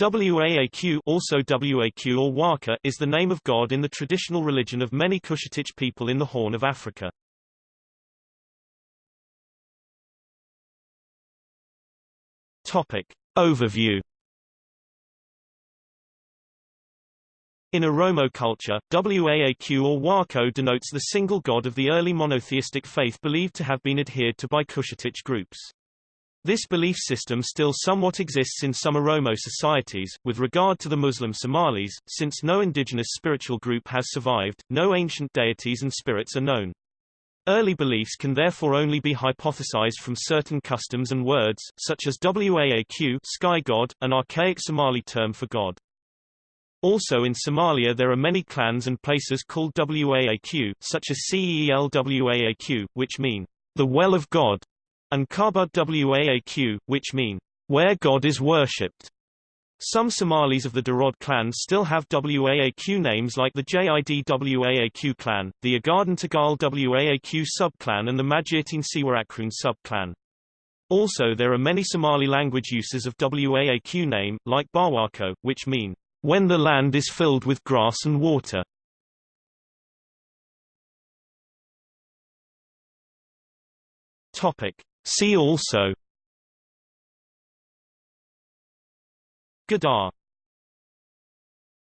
Waaq also Waq or Waka is the name of God in the traditional religion of many Cushitic people in the Horn of Africa. Topic. Overview In Oromo culture, Waaq or Wako denotes the single god of the early monotheistic faith believed to have been adhered to by Cushitic groups. This belief system still somewhat exists in some Oromo societies. With regard to the Muslim Somalis, since no indigenous spiritual group has survived, no ancient deities and spirits are known. Early beliefs can therefore only be hypothesized from certain customs and words, such as Waaq sky god, an archaic Somali term for God. Also in Somalia there are many clans and places called Waaq, such as Ceel Waaq, which mean, the well of God, and Kabud Waaq, which mean, where God is worshipped. Some Somalis of the Darod clan still have Waaq names like the Jid Waaq clan, the Ogaden Tagal Waaq subclan and the Majeerteen Siwaqroon subclan. Also there are many Somali language uses of Waaq name, like Bawako, which mean, when the land is filled with grass and water. Topic. See also Gadaa